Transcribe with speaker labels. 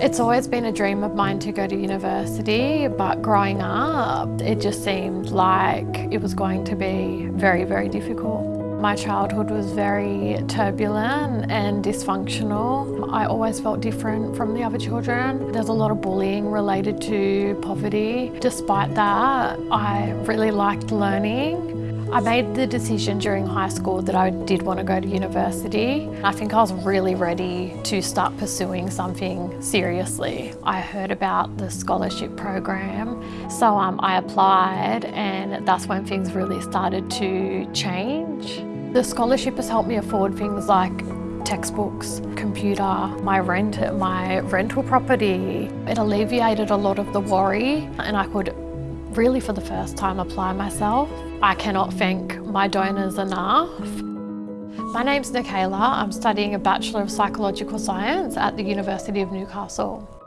Speaker 1: It's always been a dream of mine to go to university, but growing up, it just seemed like it was going to be very, very difficult. My childhood was very turbulent and dysfunctional. I always felt different from the other children. There's a lot of bullying related to poverty. Despite that, I really liked learning. I made the decision during high school that I did want to go to university. I think I was really ready to start pursuing something seriously. I heard about the scholarship program, so um, I applied and that's when things really started to change. The scholarship has helped me afford things like textbooks, computer, my rent, my rental property. It alleviated a lot of the worry and I could really for the first time apply myself. I cannot thank my donors enough. My name's Nikayla. I'm studying a Bachelor of Psychological Science at the University of Newcastle.